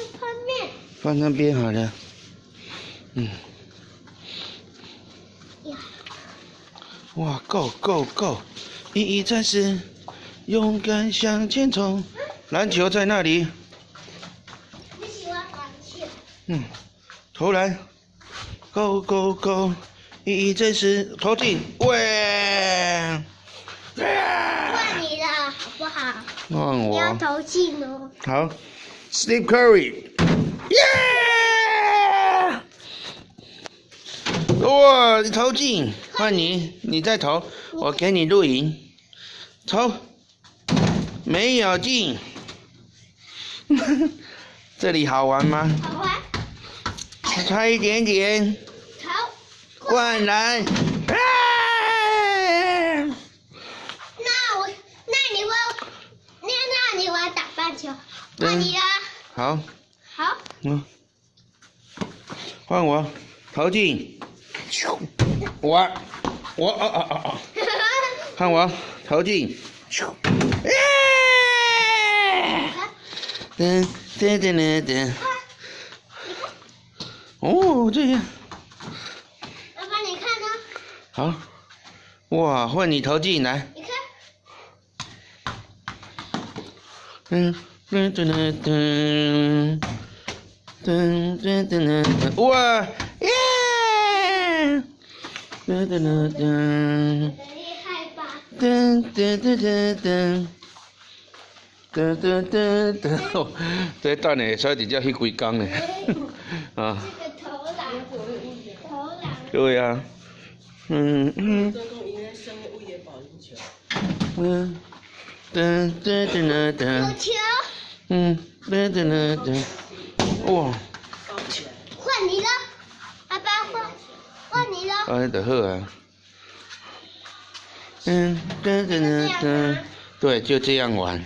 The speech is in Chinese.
吃泡面。放那边好了。嗯。哇，Go Go Go！一一战士，勇敢向前冲。篮球在那里。你喜欢篮球？嗯，投篮，Go Go Go！一一战士投进，喂！换你了，好不好？换你要。投进哦。好，Steve Curry，耶！哇，你投进，换你，你再投，我给你录影，投，没有进，这里好玩吗？好玩，差一点点，投。灌篮，啊！那我，那你会，那那你玩打棒球？换你了，好，好。嗯，换我，投进，我，我，哦哦哦哦。看我投进，咻！耶！噔噔噔噔噔。哦，这样爸爸，你看呢？好。哇，换你投进来。你看，噔噔噔噔噔噔噔噔，哇耶！噔噔噔噔？噔噔噔噔噔。噔噔噔噔，哦，这等下使直接去几工呢？啊，这个投篮，投篮。对啊，嗯嗯，嗯，噔噔噔噔有，球，嗯，来等等等，哇！换你了，阿爸换，换你了。哎，就好啊。嗯，等等等等，对，就这样玩。